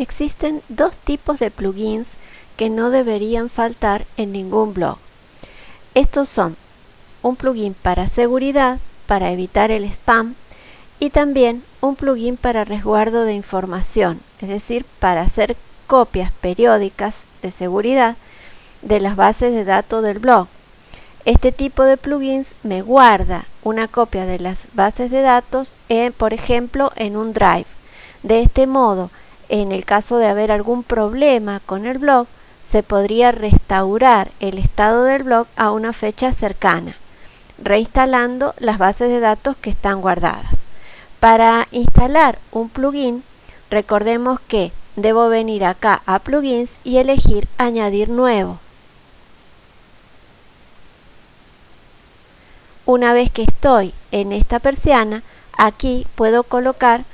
Existen dos tipos de plugins que no deberían faltar en ningún blog. Estos son un plugin para seguridad, para evitar el spam, y también un plugin para resguardo de información, es decir, para hacer copias periódicas de seguridad de las bases de datos del blog. Este tipo de plugins me guarda una copia de las bases de datos, por ejemplo, en un drive. De este modo, en el caso de haber algún problema con el blog, se podría restaurar el estado del blog a una fecha cercana, reinstalando las bases de datos que están guardadas. Para instalar un plugin, recordemos que debo venir acá a plugins y elegir añadir nuevo. Una vez que estoy en esta persiana, aquí puedo colocar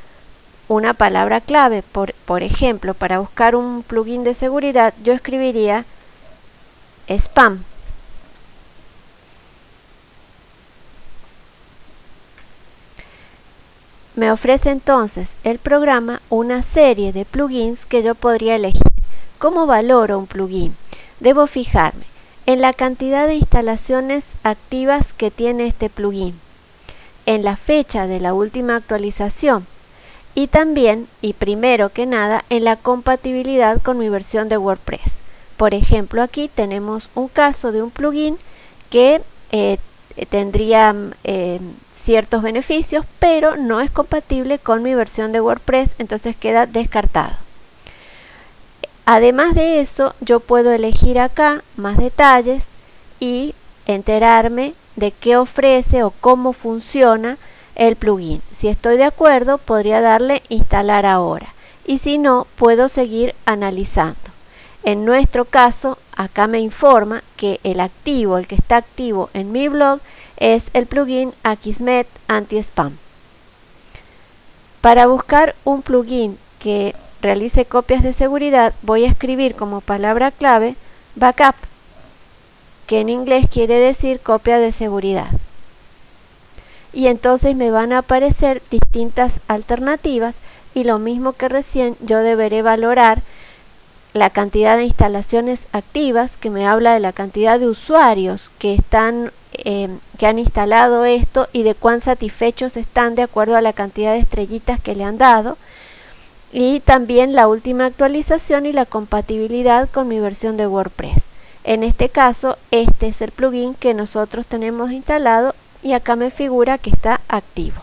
una palabra clave. Por, ejemplo, para buscar un plugin de seguridad, yo escribiría spam. Me ofrece entonces el programa una serie de plugins que yo podría elegir. ¿Cómo valoro un plugin? Debo fijarme en la cantidad de instalaciones activas que tiene este plugin, en la fecha de la última actualización, y también, y primero que nada, en la compatibilidad con mi versión de WordPress. Por ejemplo, aquí tenemos un caso de un plugin que eh, tendría eh, ciertos beneficios, pero no es compatible con mi versión de WordPress, entonces queda descartado. Además de eso, yo puedo elegir acá más detalles y enterarme de qué ofrece o cómo funciona el plugin. Si estoy de acuerdo, podría darle instalar ahora. Y si no, puedo seguir analizando. En nuestro caso, acá me informa que el activo, el que está activo en mi blog, es el plugin Akismet Anti-Spam. Para buscar un plugin que realice copias de seguridad, voy a escribir como palabra clave backup, que en inglés quiere decir copia de seguridad y entonces me van a aparecer distintas alternativas y lo mismo que recién yo deberé valorar la cantidad de instalaciones activas que me habla de la cantidad de usuarios que están em, que han instalado esto y de cuán satisfechos están de acuerdo a la cantidad de estrellitas que le han dado y también la última actualización y la compatibilidad con mi versión de WordPress. En este caso, este es el plugin que nosotros tenemos instalado y acá me figura que está activo.